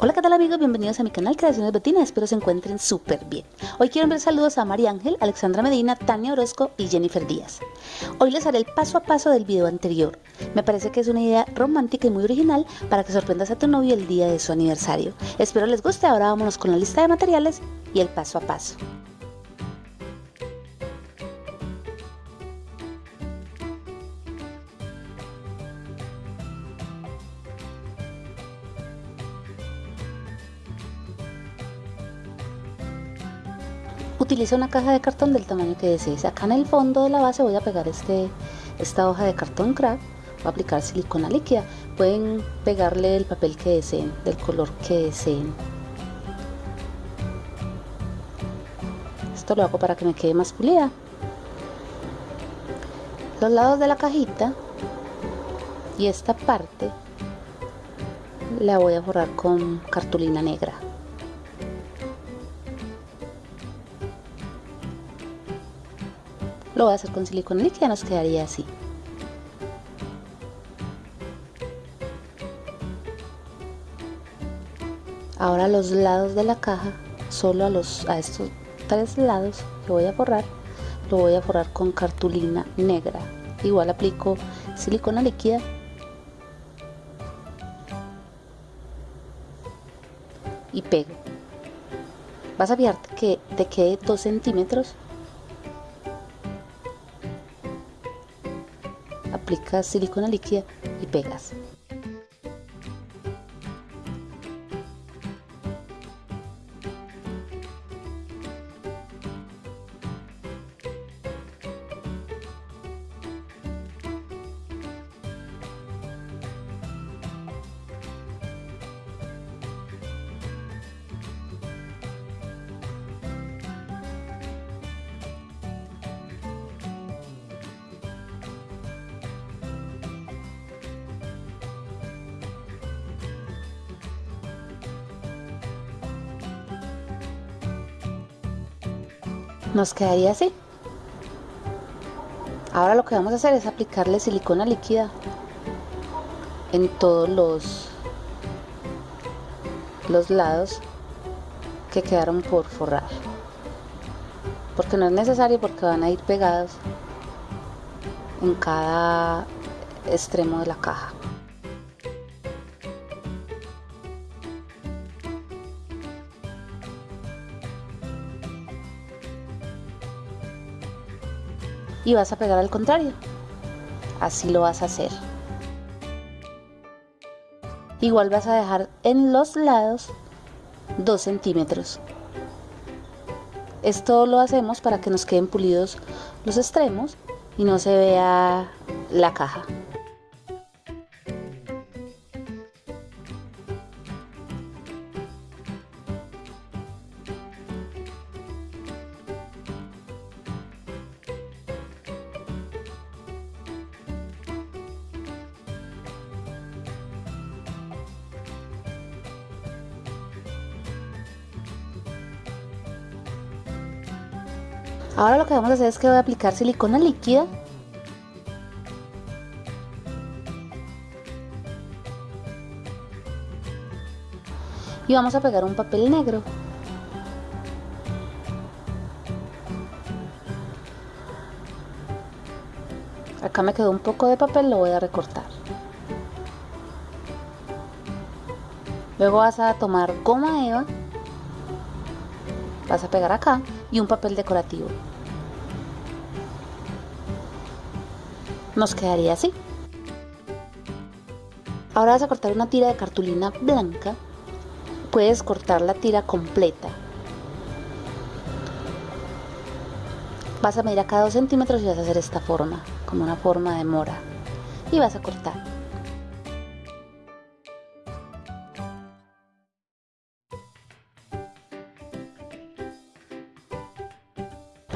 Hola qué tal amigos, bienvenidos a mi canal Creaciones Betina, espero se encuentren súper bien. Hoy quiero enviar saludos a María Ángel, Alexandra Medina, Tania Orozco y Jennifer Díaz. Hoy les haré el paso a paso del video anterior. Me parece que es una idea romántica y muy original para que sorprendas a tu novio el día de su aniversario. Espero les guste, ahora vámonos con la lista de materiales y el paso a paso. Utiliza una caja de cartón del tamaño que desees. Acá en el fondo de la base voy a pegar este, esta hoja de cartón craft, voy a aplicar silicona líquida. Pueden pegarle el papel que deseen, del color que deseen. Esto lo hago para que me quede más pulida. Los lados de la cajita y esta parte la voy a forrar con cartulina negra. Lo voy a hacer con silicona líquida, nos quedaría así. Ahora los lados de la caja, solo a, los, a estos tres lados que voy a forrar, lo voy a forrar con cartulina negra. Igual aplico silicona líquida y pego. Vas a fijarte que te quede 2 centímetros aplicas silicona líquida y pegas. Nos quedaría así. Ahora lo que vamos a hacer es aplicarle silicona líquida en todos los los lados que quedaron por forrar. Porque no es necesario porque van a ir pegados en cada extremo de la caja y vas a pegar al contrario. Así lo vas a hacer. Igual vas a dejar en los lados 2 centímetros. Esto lo hacemos para que nos queden pulidos los extremos y no se vea la caja. Ahora lo que vamos a hacer es que voy a aplicar silicona líquida. Y vamos a pegar un papel negro. Acá me quedó un poco de papel, lo voy a recortar. Luego vas a tomar goma eva vas a pegar acá y un papel decorativo nos quedaría así. Ahora vas a cortar una tira de cartulina blanca. Puedes cortar la tira completa. Vas a medir acá 2 centímetros y vas a hacer esta forma como una forma de mora. Y vas a cortar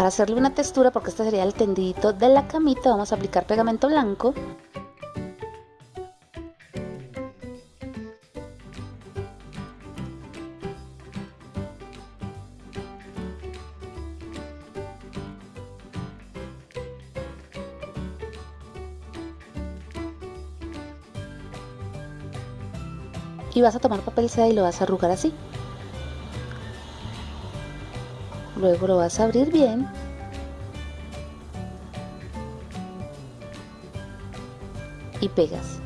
Para hacerle una textura, porque este sería el tendidito de la camita, vamos a aplicar pegamento blanco. y vas a tomar papel seda y lo vas a arrugar así. Luego lo vas a abrir bien. Y pegas.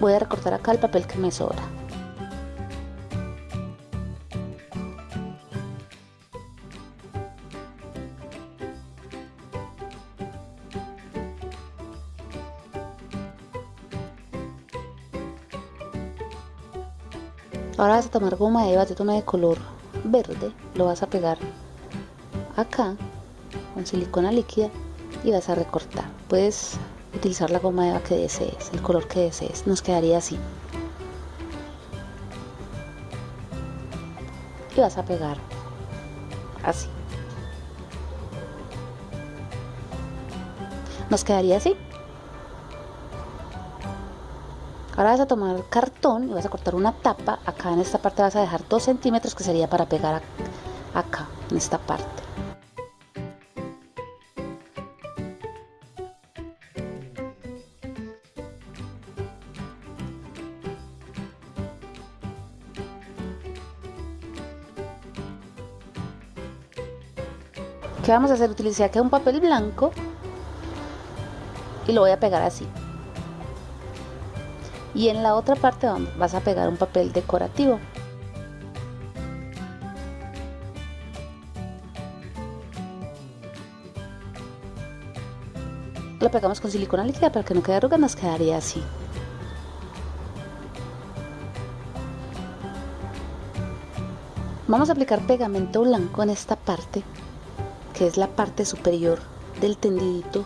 Voy a recortar acá el papel que me sobra. Ahora vas a tomar goma yo tomé de color verde, lo vas a pegar acá con silicona líquida y vas a recortar. Puedes utilizar la goma eva que desees, el color que desees, nos quedaría así. Y vas a pegar así. Nos quedaría así. Ahora vas a tomar cartón y vas a cortar una tapa. Acá en esta parte vas a dejar 2 centímetros que sería para pegar acá, en esta parte. ¿Qué vamos a hacer? Utilizar acá un papel blanco y lo voy a pegar así y en la otra parte vas a pegar un papel decorativo. Lo pegamos con silicona líquida para que no quede arruga nos quedaría así. Vamos a aplicar pegamento blanco en esta parte que es la parte superior del tendidito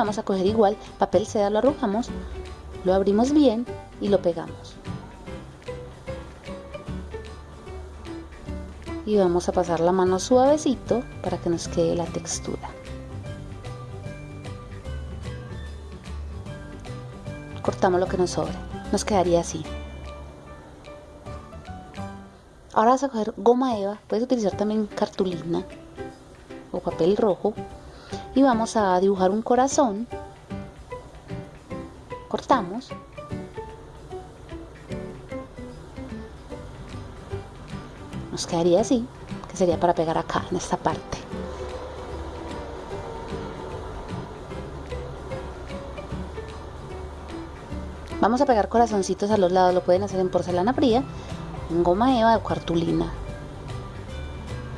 vamos a coger igual papel seda, lo arrojamos, lo abrimos bien y lo pegamos. Y vamos a pasar la mano suavecito para que nos quede la textura. Cortamos lo que nos sobra, nos quedaría así. Ahora vas a coger goma eva, puedes utilizar también cartulina o papel rojo y vamos a dibujar un corazón. Cortamos. Nos quedaría así que sería para pegar acá en esta parte. Vamos a pegar corazoncitos a los lados lo pueden hacer en porcelana fría en goma eva o cartulina.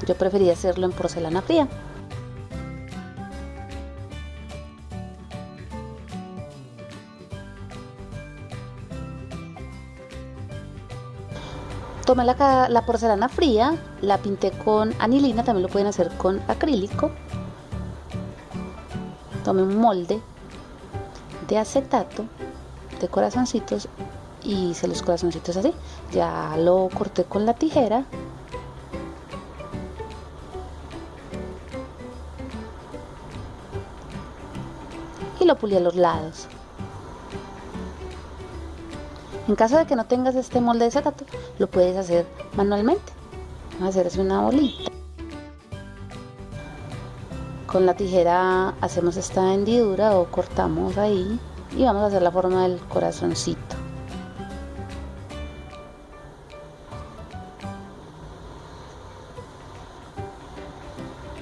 Yo prefería hacerlo en porcelana fría Tomé la, porcelana fría, la pinté con anilina, también lo pueden hacer con acrílico. Tomé un molde de acetato de corazoncitos y hice los corazoncitos así. Ya lo corté con la tijera. Y lo pulí a los lados. En caso de que no tengas este molde de acetato, lo puedes hacer manualmente. Vamos a hacer así una bolita. Con la tijera hacemos esta hendidura o cortamos ahí y vamos a hacer la forma del corazoncito.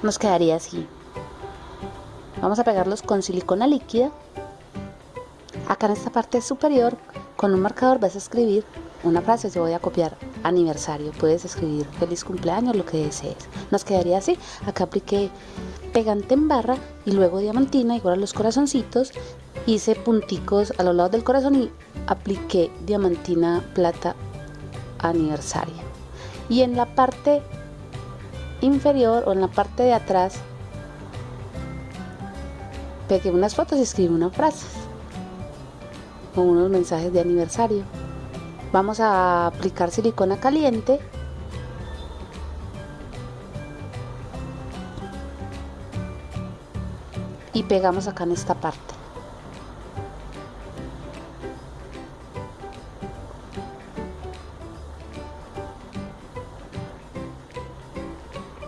Nos quedaría así. Vamos a pegarlos con silicona líquida. Acá en esta parte superior con un marcador vas a escribir una frase, yo voy a copiar aniversario, puedes escribir feliz cumpleaños, lo que desees. Nos quedaría así, acá apliqué pegante en barra y luego diamantina, igual a los corazoncitos, hice punticos a los lados del corazón y apliqué diamantina plata aniversario. Y en la parte inferior o en la parte de atrás pegué unas fotos y escribí una frase con unos mensajes de aniversario. Vamos a aplicar silicona caliente y pegamos acá en esta parte.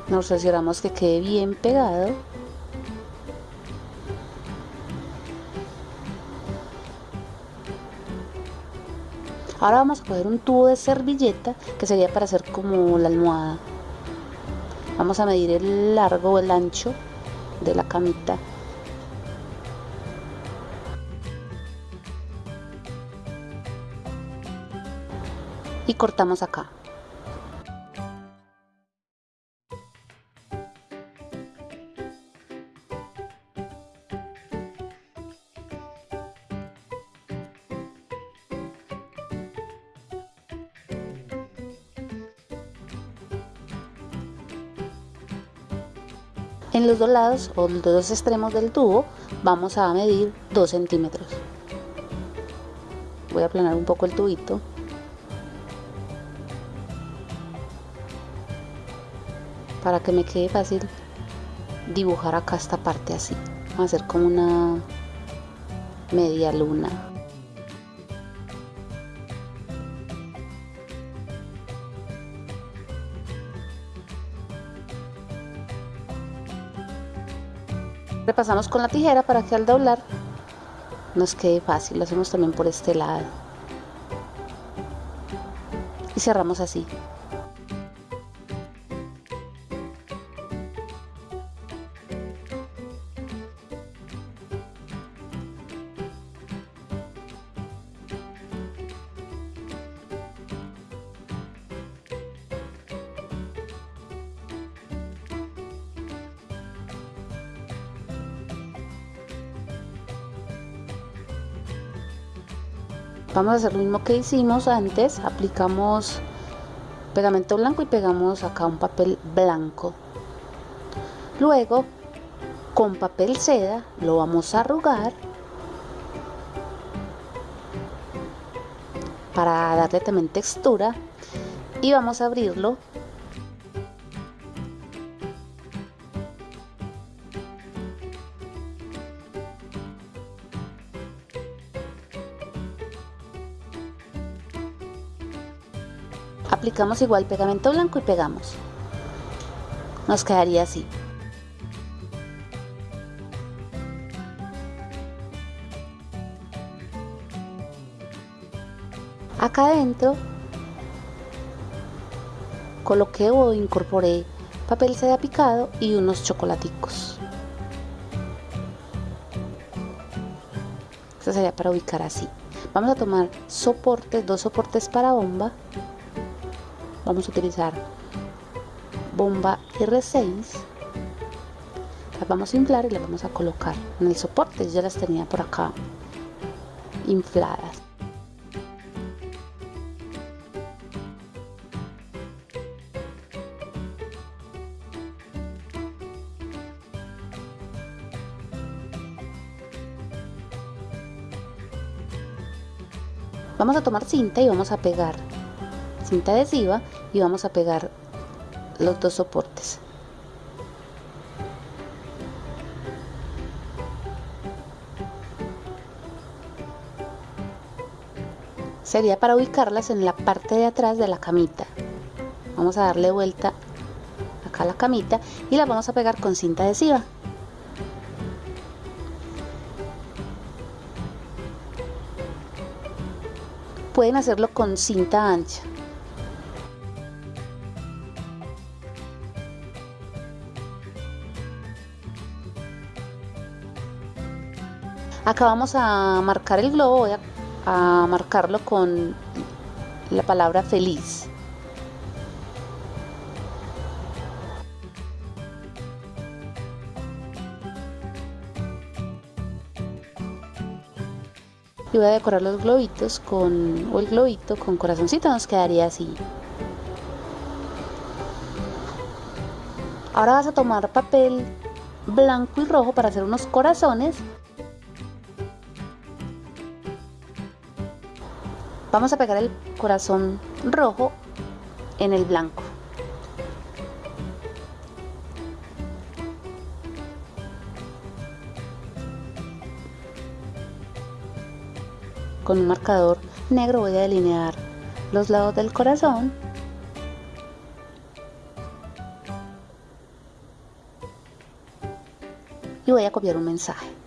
Nos aseguramos que quede bien pegado Ahora vamos a coger un tubo de servilleta que sería para hacer como la almohada. Vamos a medir el largo o el ancho de la camita. Y cortamos acá. En los dos lados o los dos extremos del tubo vamos a medir 2 centímetros. Voy a aplanar un poco el tubito. Para que me quede fácil dibujar acá esta parte así. Vamos a hacer como una media luna. Repasamos con la tijera para que al doblar nos quede fácil. Lo hacemos también por este lado. Y cerramos así vamos a hacer lo mismo que hicimos antes aplicamos pegamento blanco y pegamos acá un papel blanco. Luego con papel seda lo vamos a arrugar para darle también textura y vamos a abrirlo aplicamos igual pegamento blanco y pegamos. Nos quedaría así. Acá adentro coloqué o incorporé papel seda picado y unos chocolaticos. Esto sería para ubicar así. Vamos a tomar soportes dos soportes para bomba vamos a utilizar bomba R6 las vamos a inflar y las vamos a colocar en el soporte. Ya las tenía por acá infladas. Vamos a tomar cinta y vamos a pegar cinta adhesiva y vamos a pegar los dos soportes. Sería para ubicarlas en la parte de atrás de la camita. Vamos a darle vuelta acá a la camita y las vamos a pegar con cinta adhesiva. Pueden hacerlo con cinta ancha vamos a marcar el globo voy a, marcarlo con la palabra feliz. Y voy a decorar los globitos con o el globito con corazoncito nos quedaría así. Ahora vas a tomar papel blanco y rojo para hacer unos corazones vamos a pegar el corazón rojo en el blanco. Con un marcador negro voy a delinear los lados del corazón. Y voy a copiar un mensaje.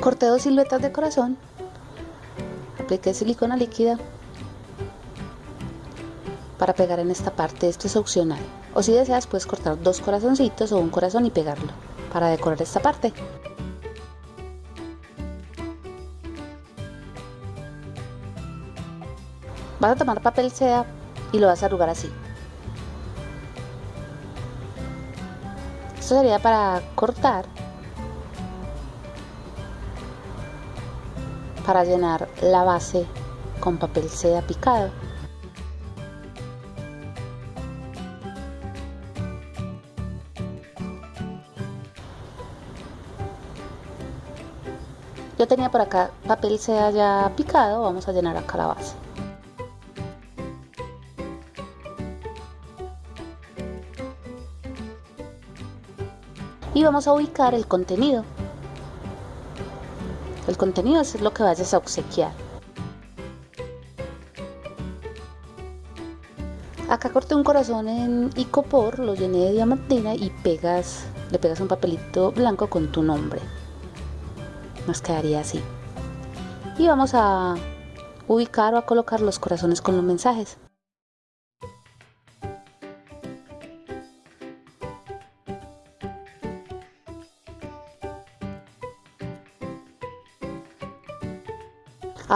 Corté dos siluetas de corazón. Apliqué silicona líquida para pegar en esta parte. Esto es opcional. O si deseas puedes cortar dos corazoncitos o un corazón y pegarlo para decorar esta parte. Vas a tomar papel seda y lo vas a arrugar así. Esto sería para cortar para llenar la base con papel seda picado. Yo tenía por acá papel seda ya picado, vamos a llenar acá la base. Y vamos a ubicar el contenido. El contenido es lo que vayas a obsequiar. Acá corté un corazón en icopor, lo llené de diamantina y pegas, le pegas un papelito blanco con tu nombre. Nos quedaría así. Y vamos a ubicar o a colocar los corazones con los mensajes.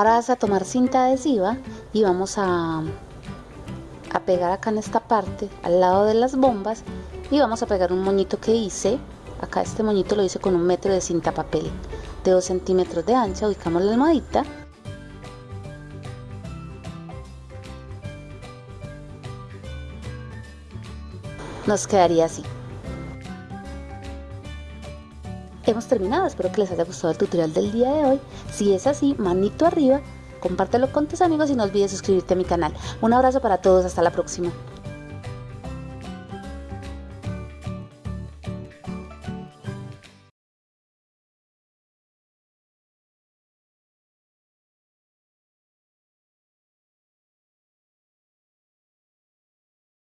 Ahora vas a tomar cinta adhesiva y vamos a, a pegar acá en esta parte, al lado de las bombas, y vamos a pegar un moñito que hice. Acá este moñito lo hice con un metro de cinta papel de 2 centímetros de ancha. Ubicamos la almohadita. Nos quedaría así. Hemos terminado. Espero que les haya gustado el tutorial del día de hoy. Si es así, manito arriba, compártelo con tus amigos y no olvides suscribirte a mi canal. Un abrazo para todos, hasta la próxima.